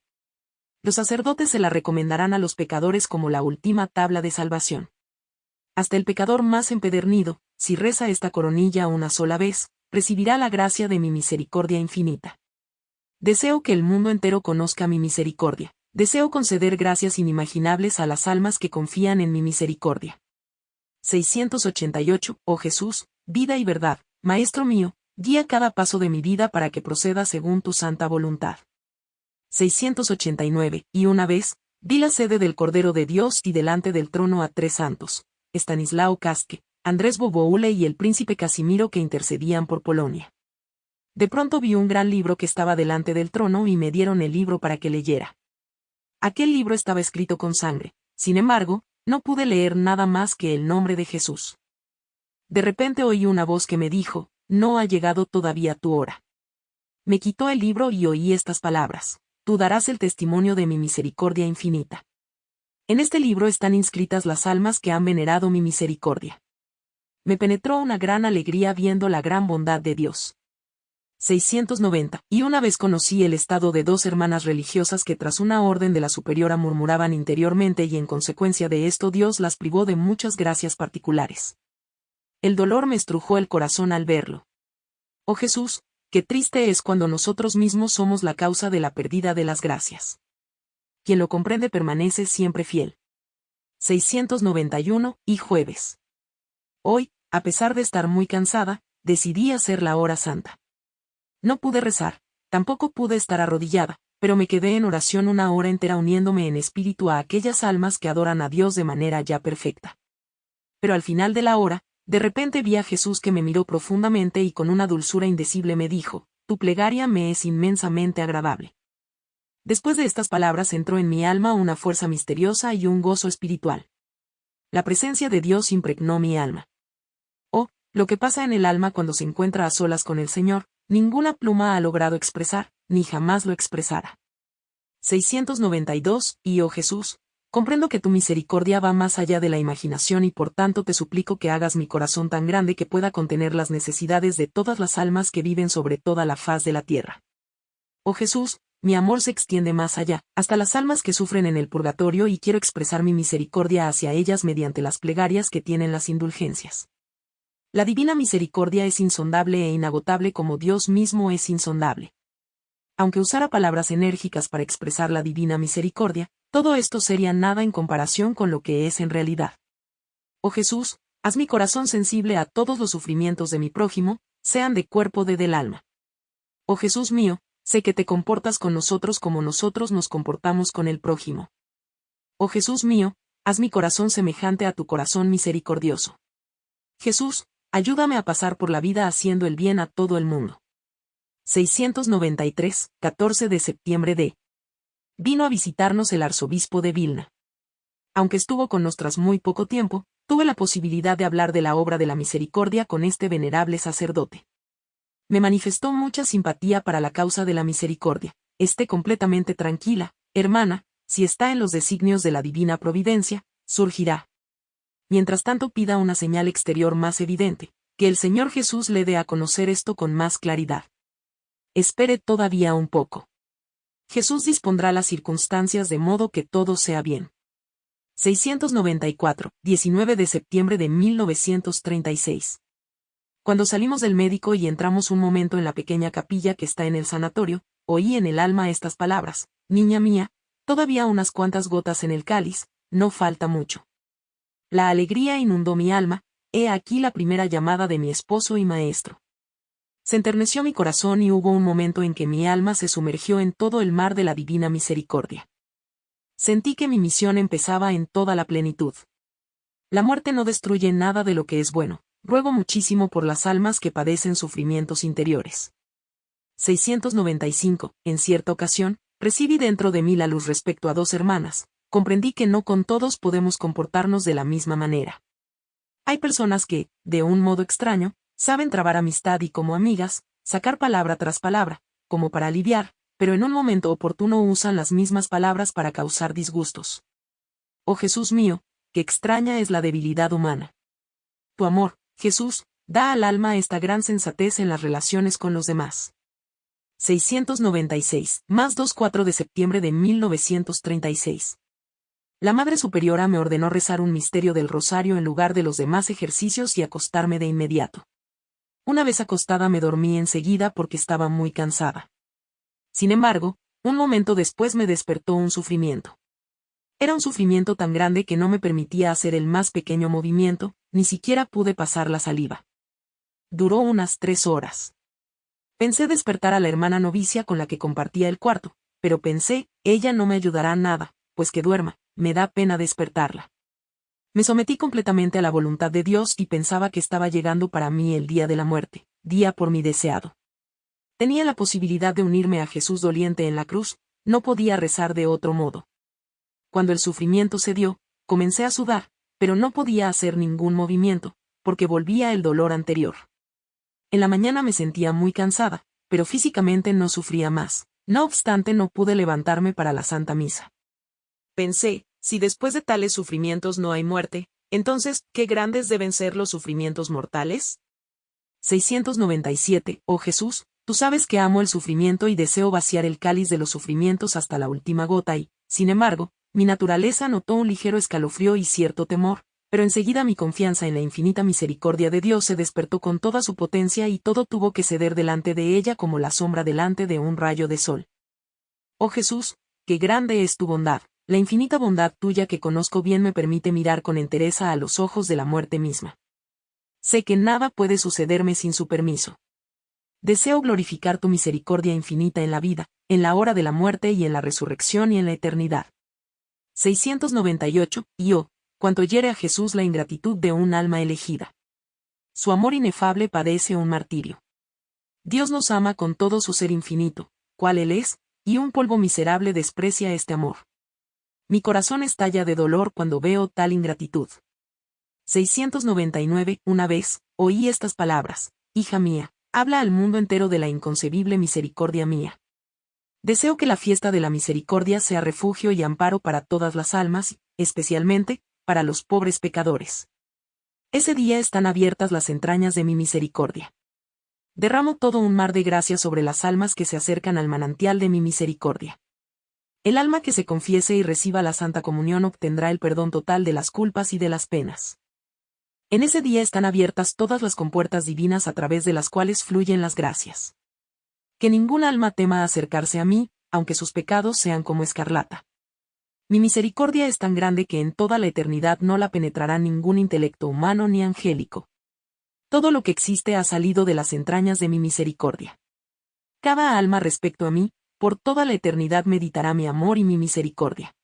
Los sacerdotes se la recomendarán a los pecadores como la última tabla de salvación. Hasta el pecador más empedernido, si reza esta coronilla una sola vez, recibirá la gracia de mi misericordia infinita. Deseo que el mundo entero conozca mi misericordia. Deseo conceder gracias inimaginables a las almas que confían en mi misericordia. 688. Oh Jesús, vida y verdad, Maestro mío, guía cada paso de mi vida para que proceda según tu santa voluntad. 689. Y una vez, vi la sede del Cordero de Dios y delante del trono a tres santos, Estanislao Casque, Andrés Boboule y el príncipe Casimiro que intercedían por Polonia. De pronto vi un gran libro que estaba delante del trono y me dieron el libro para que leyera. Aquel libro estaba escrito con sangre, sin embargo, no pude leer nada más que el nombre de Jesús. De repente oí una voz que me dijo, no ha llegado todavía tu hora. Me quitó el libro y oí estas palabras, tú darás el testimonio de mi misericordia infinita. En este libro están inscritas las almas que han venerado mi misericordia me penetró una gran alegría viendo la gran bondad de Dios. 690. Y una vez conocí el estado de dos hermanas religiosas que tras una orden de la superiora murmuraban interiormente y en consecuencia de esto Dios las privó de muchas gracias particulares. El dolor me estrujó el corazón al verlo. Oh Jesús, qué triste es cuando nosotros mismos somos la causa de la pérdida de las gracias. Quien lo comprende permanece siempre fiel. 691. Y jueves. Hoy, a pesar de estar muy cansada, decidí hacer la hora santa. No pude rezar, tampoco pude estar arrodillada, pero me quedé en oración una hora entera uniéndome en espíritu a aquellas almas que adoran a Dios de manera ya perfecta. Pero al final de la hora, de repente vi a Jesús que me miró profundamente y con una dulzura indecible me dijo, Tu plegaria me es inmensamente agradable. Después de estas palabras entró en mi alma una fuerza misteriosa y un gozo espiritual. La presencia de Dios impregnó mi alma. Oh, lo que pasa en el alma cuando se encuentra a solas con el Señor, ninguna pluma ha logrado expresar, ni jamás lo expresará. 692, y oh Jesús, comprendo que tu misericordia va más allá de la imaginación y por tanto te suplico que hagas mi corazón tan grande que pueda contener las necesidades de todas las almas que viven sobre toda la faz de la tierra. Oh Jesús, mi amor se extiende más allá, hasta las almas que sufren en el purgatorio y quiero expresar mi misericordia hacia ellas mediante las plegarias que tienen las indulgencias. La divina misericordia es insondable e inagotable como Dios mismo es insondable. Aunque usara palabras enérgicas para expresar la divina misericordia, todo esto sería nada en comparación con lo que es en realidad. Oh Jesús, haz mi corazón sensible a todos los sufrimientos de mi prójimo, sean de cuerpo de del alma. Oh Jesús mío, sé que te comportas con nosotros como nosotros nos comportamos con el prójimo. Oh Jesús mío, haz mi corazón semejante a tu corazón misericordioso. Jesús, ayúdame a pasar por la vida haciendo el bien a todo el mundo. 693, 14 de septiembre de. Vino a visitarnos el arzobispo de Vilna. Aunque estuvo con nosotras muy poco tiempo, tuve la posibilidad de hablar de la obra de la misericordia con este venerable sacerdote me manifestó mucha simpatía para la causa de la misericordia. Esté completamente tranquila, hermana, si está en los designios de la divina providencia, surgirá. Mientras tanto pida una señal exterior más evidente, que el Señor Jesús le dé a conocer esto con más claridad. Espere todavía un poco. Jesús dispondrá las circunstancias de modo que todo sea bien. 694, 19 de septiembre de 1936. Cuando salimos del médico y entramos un momento en la pequeña capilla que está en el sanatorio, oí en el alma estas palabras, Niña mía, todavía unas cuantas gotas en el cáliz, no falta mucho. La alegría inundó mi alma, he aquí la primera llamada de mi esposo y maestro. Se enterneció mi corazón y hubo un momento en que mi alma se sumergió en todo el mar de la divina misericordia. Sentí que mi misión empezaba en toda la plenitud. La muerte no destruye nada de lo que es bueno, ruego muchísimo por las almas que padecen sufrimientos interiores. 695. En cierta ocasión, recibí dentro de mí la luz respecto a dos hermanas, comprendí que no con todos podemos comportarnos de la misma manera. Hay personas que, de un modo extraño, saben trabar amistad y como amigas, sacar palabra tras palabra, como para aliviar, pero en un momento oportuno usan las mismas palabras para causar disgustos. Oh Jesús mío, qué extraña es la debilidad humana. Tu amor, Jesús, da al alma esta gran sensatez en las relaciones con los demás. 696, más 2-4 de septiembre de 1936. La Madre Superiora me ordenó rezar un misterio del rosario en lugar de los demás ejercicios y acostarme de inmediato. Una vez acostada me dormí enseguida porque estaba muy cansada. Sin embargo, un momento después me despertó un sufrimiento. Era un sufrimiento tan grande que no me permitía hacer el más pequeño movimiento, ni siquiera pude pasar la saliva. Duró unas tres horas. Pensé despertar a la hermana novicia con la que compartía el cuarto, pero pensé, ella no me ayudará nada, pues que duerma, me da pena despertarla. Me sometí completamente a la voluntad de Dios y pensaba que estaba llegando para mí el día de la muerte, día por mi deseado. Tenía la posibilidad de unirme a Jesús doliente en la cruz, no podía rezar de otro modo. Cuando el sufrimiento se dio, comencé a sudar, pero no podía hacer ningún movimiento, porque volvía el dolor anterior. En la mañana me sentía muy cansada, pero físicamente no sufría más, no obstante no pude levantarme para la Santa Misa. Pensé, si después de tales sufrimientos no hay muerte, entonces, ¿qué grandes deben ser los sufrimientos mortales? 697. Oh Jesús, tú sabes que amo el sufrimiento y deseo vaciar el cáliz de los sufrimientos hasta la última gota y, sin embargo, mi naturaleza notó un ligero escalofrío y cierto temor, pero enseguida mi confianza en la infinita misericordia de Dios se despertó con toda su potencia y todo tuvo que ceder delante de ella como la sombra delante de un rayo de sol. Oh Jesús, qué grande es tu bondad, la infinita bondad tuya que conozco bien me permite mirar con entereza a los ojos de la muerte misma. Sé que nada puede sucederme sin su permiso. Deseo glorificar tu misericordia infinita en la vida, en la hora de la muerte y en la resurrección y en la eternidad. 698, y oh, cuanto hiere a Jesús la ingratitud de un alma elegida. Su amor inefable padece un martirio. Dios nos ama con todo su ser infinito, cual Él es, y un polvo miserable desprecia este amor. Mi corazón estalla de dolor cuando veo tal ingratitud. 699. Una vez, oí estas palabras, Hija mía, habla al mundo entero de la inconcebible misericordia mía. Deseo que la fiesta de la misericordia sea refugio y amparo para todas las almas, especialmente, para los pobres pecadores. Ese día están abiertas las entrañas de mi misericordia. Derramo todo un mar de gracia sobre las almas que se acercan al manantial de mi misericordia. El alma que se confiese y reciba la Santa Comunión obtendrá el perdón total de las culpas y de las penas. En ese día están abiertas todas las compuertas divinas a través de las cuales fluyen las gracias que ningún alma tema acercarse a mí, aunque sus pecados sean como escarlata. Mi misericordia es tan grande que en toda la eternidad no la penetrará ningún intelecto humano ni angélico. Todo lo que existe ha salido de las entrañas de mi misericordia. Cada alma respecto a mí, por toda la eternidad meditará mi amor y mi misericordia.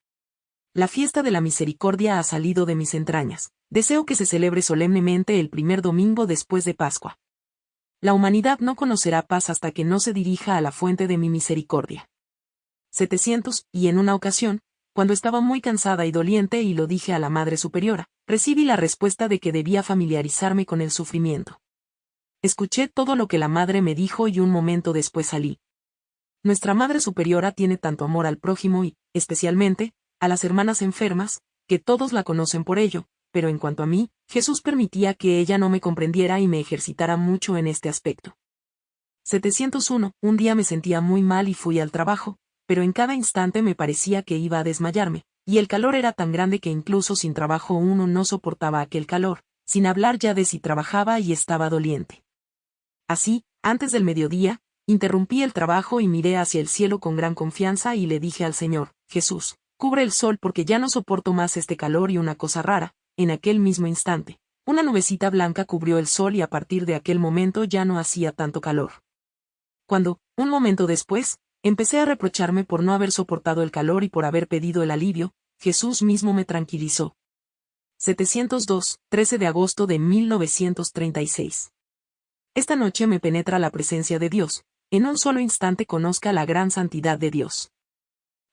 La fiesta de la misericordia ha salido de mis entrañas. Deseo que se celebre solemnemente el primer domingo después de Pascua. La humanidad no conocerá paz hasta que no se dirija a la fuente de mi misericordia. 700, y en una ocasión, cuando estaba muy cansada y doliente y lo dije a la Madre Superiora, recibí la respuesta de que debía familiarizarme con el sufrimiento. Escuché todo lo que la Madre me dijo y un momento después salí. Nuestra Madre Superiora tiene tanto amor al prójimo y, especialmente, a las hermanas enfermas, que todos la conocen por ello, pero en cuanto a mí, Jesús permitía que ella no me comprendiera y me ejercitara mucho en este aspecto. 701. Un día me sentía muy mal y fui al trabajo, pero en cada instante me parecía que iba a desmayarme, y el calor era tan grande que incluso sin trabajo uno no soportaba aquel calor, sin hablar ya de si trabajaba y estaba doliente. Así, antes del mediodía, interrumpí el trabajo y miré hacia el cielo con gran confianza y le dije al Señor, Jesús, cubre el sol porque ya no soporto más este calor y una cosa rara, en aquel mismo instante. Una nubecita blanca cubrió el sol y a partir de aquel momento ya no hacía tanto calor. Cuando, un momento después, empecé a reprocharme por no haber soportado el calor y por haber pedido el alivio, Jesús mismo me tranquilizó. 702, 13 de agosto de 1936. Esta noche me penetra la presencia de Dios, en un solo instante conozca la gran santidad de Dios.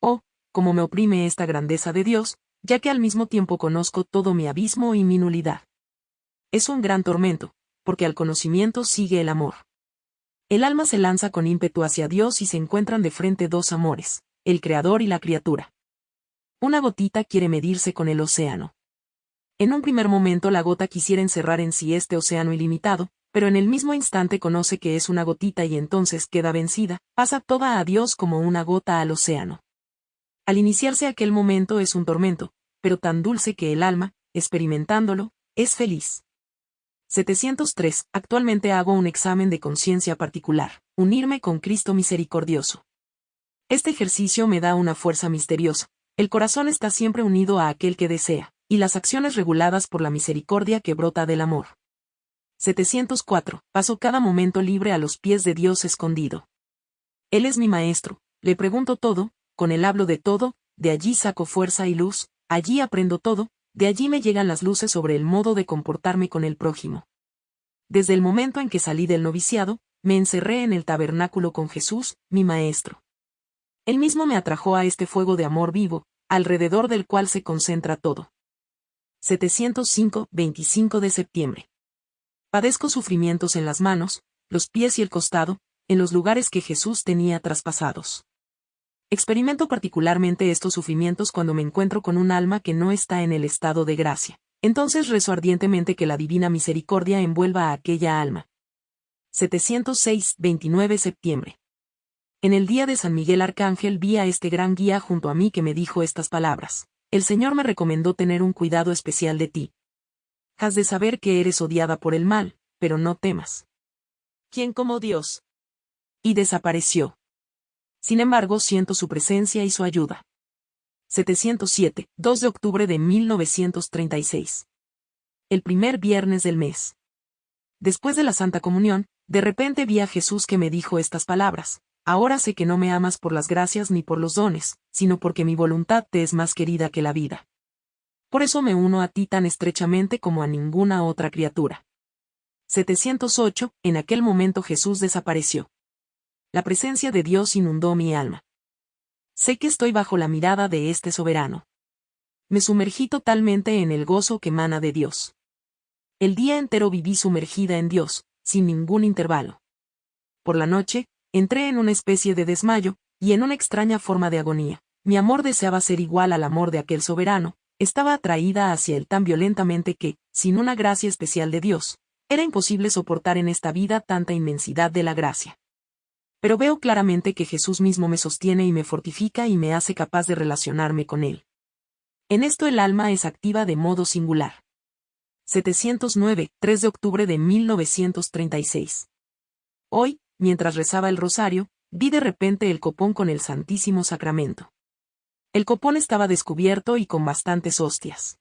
Oh, como me oprime esta grandeza de Dios, ya que al mismo tiempo conozco todo mi abismo y mi nulidad. Es un gran tormento, porque al conocimiento sigue el amor. El alma se lanza con ímpetu hacia Dios y se encuentran de frente dos amores, el Creador y la criatura. Una gotita quiere medirse con el océano. En un primer momento la gota quisiera encerrar en sí este océano ilimitado, pero en el mismo instante conoce que es una gotita y entonces queda vencida, pasa toda a Dios como una gota al océano. Al iniciarse aquel momento es un tormento, pero tan dulce que el alma, experimentándolo, es feliz. 703. Actualmente hago un examen de conciencia particular, unirme con Cristo misericordioso. Este ejercicio me da una fuerza misteriosa. El corazón está siempre unido a aquel que desea, y las acciones reguladas por la misericordia que brota del amor. 704. Paso cada momento libre a los pies de Dios escondido. Él es mi maestro, le pregunto todo, con él hablo de todo, de allí saco fuerza y luz, allí aprendo todo, de allí me llegan las luces sobre el modo de comportarme con el prójimo. Desde el momento en que salí del noviciado, me encerré en el tabernáculo con Jesús, mi Maestro. Él mismo me atrajo a este fuego de amor vivo, alrededor del cual se concentra todo. 705, 25 de septiembre. Padezco sufrimientos en las manos, los pies y el costado, en los lugares que Jesús tenía traspasados. Experimento particularmente estos sufrimientos cuando me encuentro con un alma que no está en el estado de gracia. Entonces rezo ardientemente que la divina misericordia envuelva a aquella alma. 706, 29 septiembre. En el día de San Miguel Arcángel vi a este gran guía junto a mí que me dijo estas palabras. El Señor me recomendó tener un cuidado especial de ti. Has de saber que eres odiada por el mal, pero no temas. ¿Quién como Dios? Y desapareció. Sin embargo, siento su presencia y su ayuda. 707, 2 de octubre de 1936. El primer viernes del mes. Después de la Santa Comunión, de repente vi a Jesús que me dijo estas palabras. Ahora sé que no me amas por las gracias ni por los dones, sino porque mi voluntad te es más querida que la vida. Por eso me uno a ti tan estrechamente como a ninguna otra criatura. 708, en aquel momento Jesús desapareció la presencia de Dios inundó mi alma. Sé que estoy bajo la mirada de este soberano. Me sumergí totalmente en el gozo que emana de Dios. El día entero viví sumergida en Dios, sin ningún intervalo. Por la noche, entré en una especie de desmayo, y en una extraña forma de agonía. Mi amor deseaba ser igual al amor de aquel soberano, estaba atraída hacia él tan violentamente que, sin una gracia especial de Dios, era imposible soportar en esta vida tanta inmensidad de la gracia pero veo claramente que Jesús mismo me sostiene y me fortifica y me hace capaz de relacionarme con Él. En esto el alma es activa de modo singular. 709, 3 de octubre de 1936. Hoy, mientras rezaba el rosario, vi de repente el copón con el Santísimo Sacramento. El copón estaba descubierto y con bastantes hostias.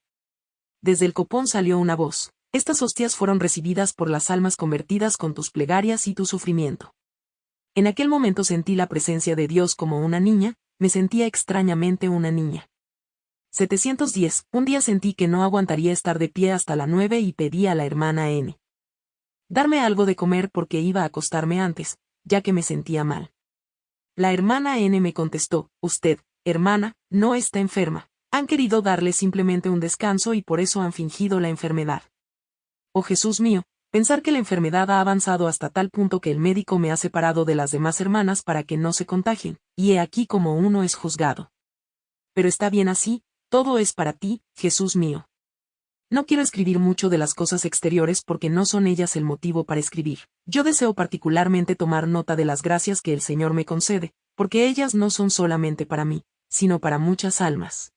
Desde el copón salió una voz. Estas hostias fueron recibidas por las almas convertidas con tus plegarias y tu sufrimiento. En aquel momento sentí la presencia de Dios como una niña, me sentía extrañamente una niña. 710. Un día sentí que no aguantaría estar de pie hasta la nueve y pedí a la hermana N. Darme algo de comer porque iba a acostarme antes, ya que me sentía mal. La hermana N me contestó, usted, hermana, no está enferma. Han querido darle simplemente un descanso y por eso han fingido la enfermedad. Oh Jesús mío, Pensar que la enfermedad ha avanzado hasta tal punto que el médico me ha separado de las demás hermanas para que no se contagien, y he aquí como uno es juzgado. Pero está bien así, todo es para ti, Jesús mío. No quiero escribir mucho de las cosas exteriores porque no son ellas el motivo para escribir. Yo deseo particularmente tomar nota de las gracias que el Señor me concede, porque ellas no son solamente para mí, sino para muchas almas.